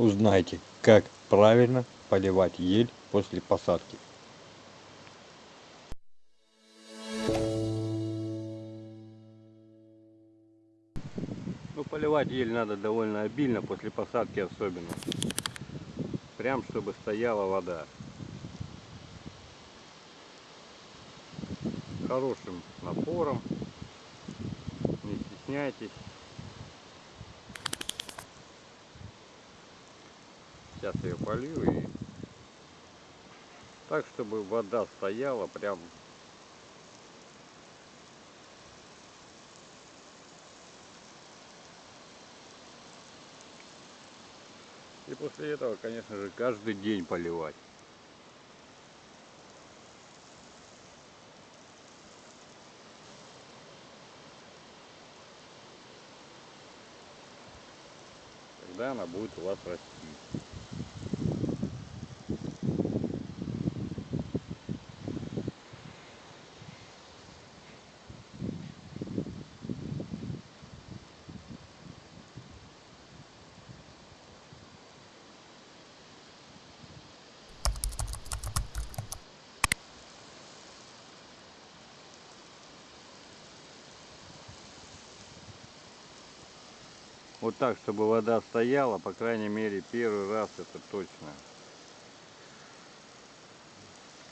Узнайте, как правильно поливать ель после посадки. Ну, поливать ель надо довольно обильно, после посадки особенно. Прям, чтобы стояла вода. Хорошим напором. Не стесняйтесь. Сейчас ее полью и так, чтобы вода стояла прям И после этого, конечно же, каждый день поливать. Тогда она будет у вас расти. Вот так, чтобы вода стояла, по крайней мере, первый раз это точно.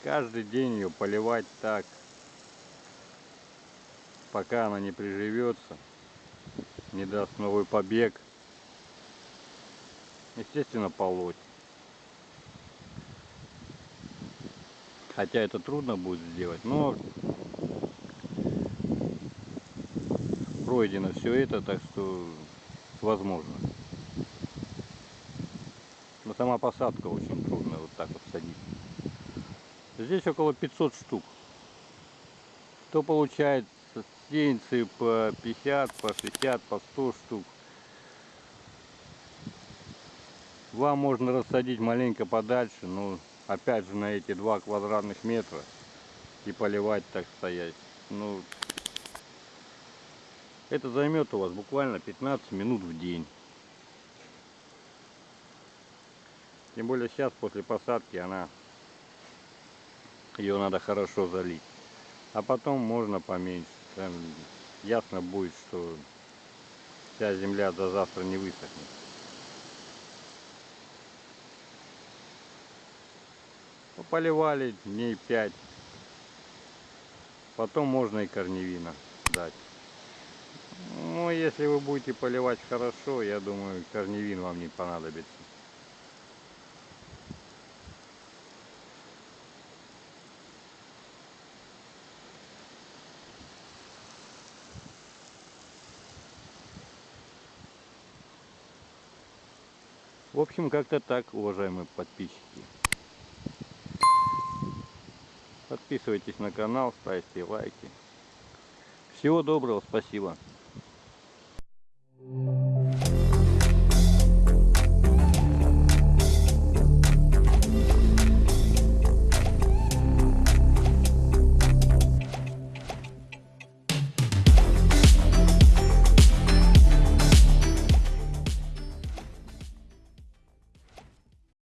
Каждый день ее поливать так, пока она не приживется, не даст новый побег. Естественно, полоть. Хотя это трудно будет сделать, но пройдено все это, так что возможно. Но сама посадка очень трудная, вот так вот садить. Здесь около 500 штук. Кто получает сеянцы по 50, по 60, по 100 штук. Вам можно рассадить маленько подальше, но опять же на эти 2 квадратных метра и поливать так стоять. Ну, это займет у вас буквально 15 минут в день. Тем более сейчас после посадки она ее надо хорошо залить. А потом можно поменьше. Там ясно будет, что вся земля до завтра не высохнет. Поливали дней 5. Потом можно и корневина дать. Ну, если вы будете поливать хорошо, я думаю, корневин вам не понадобится. В общем, как-то так, уважаемые подписчики. Подписывайтесь на канал, ставьте лайки. Всего доброго, спасибо.